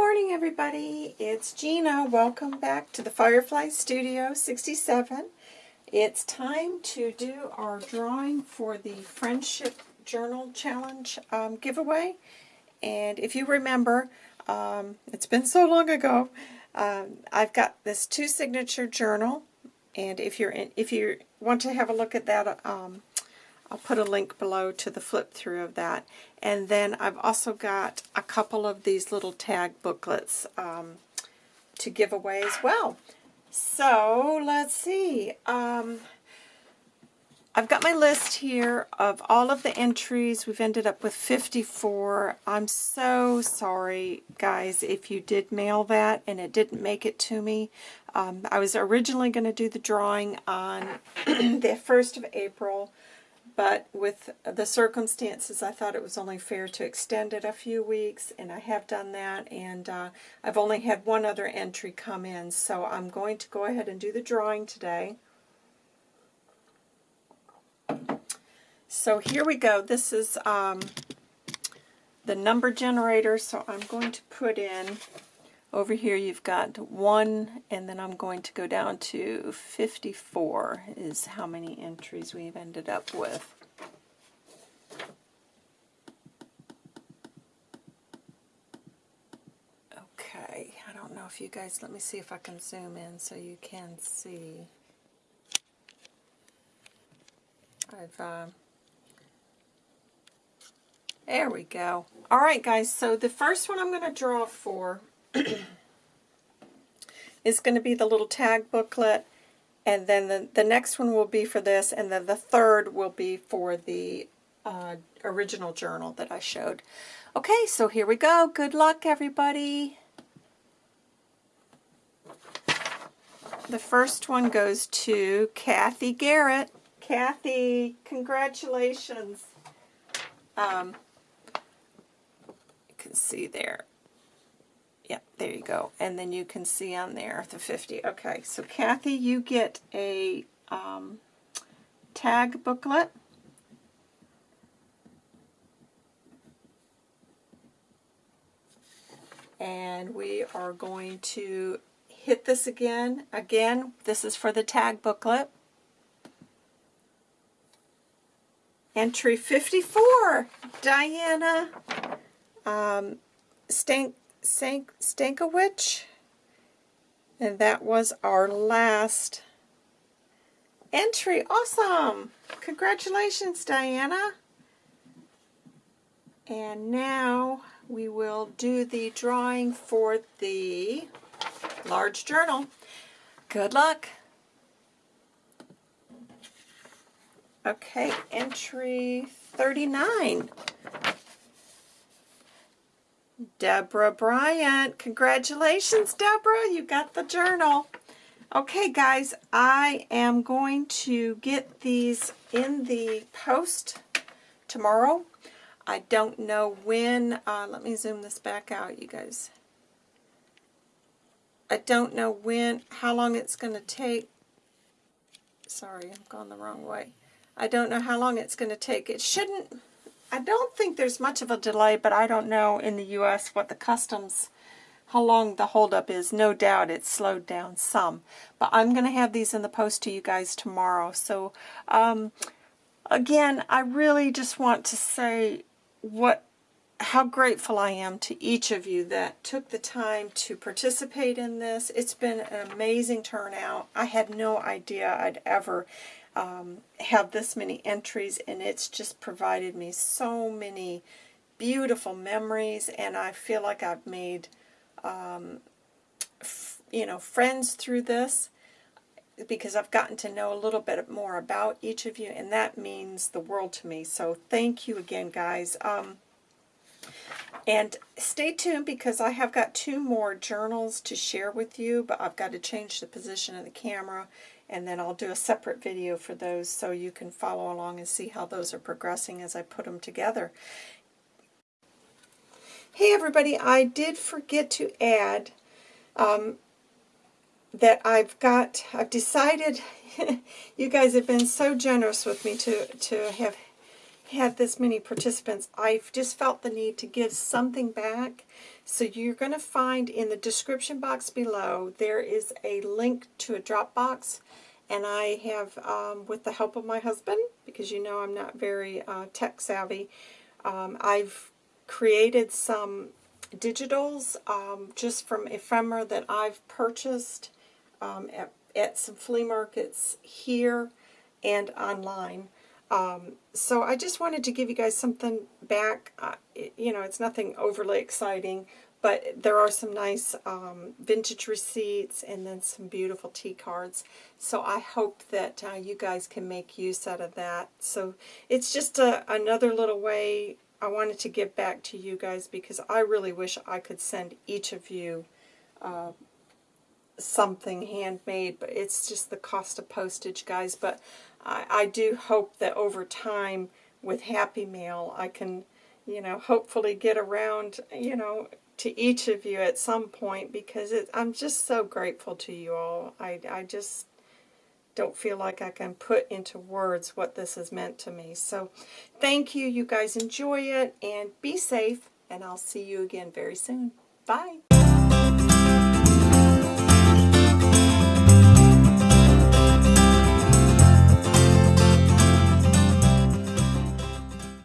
morning, everybody. It's Gina. Welcome back to the Firefly Studio 67. It's time to do our drawing for the Friendship Journal Challenge um, giveaway. And if you remember, um, it's been so long ago, um, I've got this two-signature journal. And if you're in, if you want to have a look at that, um, I'll put a link below to the flip through of that. And then I've also got a couple of these little tag booklets um, to give away as well. So let's see. Um, I've got my list here of all of the entries. We've ended up with 54. I'm so sorry, guys, if you did mail that and it didn't make it to me. Um, I was originally going to do the drawing on the 1st of April, but with the circumstances, I thought it was only fair to extend it a few weeks, and I have done that, and uh, I've only had one other entry come in, so I'm going to go ahead and do the drawing today. So here we go. This is um, the number generator, so I'm going to put in over here you've got 1, and then I'm going to go down to 54 is how many entries we've ended up with. Okay, I don't know if you guys, let me see if I can zoom in so you can see. I've, uh, there we go. All right, guys, so the first one I'm going to draw for is going to be the little tag booklet, and then the, the next one will be for this, and then the third will be for the uh, original journal that I showed. Okay, so here we go. Good luck, everybody. The first one goes to Kathy Garrett. Kathy, congratulations. Um, you can see there. Yep, there you go. And then you can see on there the 50. Okay, so Kathy, you get a um, tag booklet. And we are going to hit this again. Again, this is for the tag booklet. Entry 54, Diana um, Stank, Stankiewicz. And that was our last entry. Awesome! Congratulations, Diana. And now we will do the drawing for the large journal. Good luck. Okay, entry 39. Deborah Bryant. Congratulations, Deborah. You got the journal. Okay, guys, I am going to get these in the post tomorrow. I don't know when. Uh, let me zoom this back out, you guys. I don't know when, how long it's going to take. Sorry, I'm going the wrong way. I don't know how long it's going to take. It shouldn't I don't think there's much of a delay, but I don't know in the U.S. what the customs, how long the holdup is. No doubt it's slowed down some. But I'm going to have these in the post to you guys tomorrow. So, um, again, I really just want to say what how grateful I am to each of you that took the time to participate in this. It's been an amazing turnout. I had no idea I'd ever um, have this many entries, and it's just provided me so many beautiful memories, and I feel like I've made, um, you know, friends through this because I've gotten to know a little bit more about each of you, and that means the world to me. So thank you again, guys. Um, and stay tuned because I have got two more journals to share with you, but I've got to change the position of the camera and then I'll do a separate video for those so you can follow along and see how those are progressing as I put them together. Hey everybody, I did forget to add um, that I've got, I've decided, you guys have been so generous with me to, to have had this many participants, I've just felt the need to give something back. So you're going to find in the description box below, there is a link to a Dropbox. And I have, um, with the help of my husband, because you know I'm not very uh, tech savvy, um, I've created some digitals um, just from ephemera that I've purchased um, at, at some flea markets here and online. Um, so I just wanted to give you guys something back. Uh, you know, it's nothing overly exciting, but there are some nice um, vintage receipts and then some beautiful tea cards. So I hope that uh, you guys can make use out of that. So it's just a, another little way I wanted to give back to you guys because I really wish I could send each of you uh, something handmade, but it's just the cost of postage, guys. But I, I do hope that over time with Happy Mail, I can, you know, hopefully get around, you know, to each of you at some point because it, I'm just so grateful to you all. I, I just don't feel like I can put into words what this has meant to me. So thank you. You guys enjoy it and be safe. And I'll see you again very soon. Bye.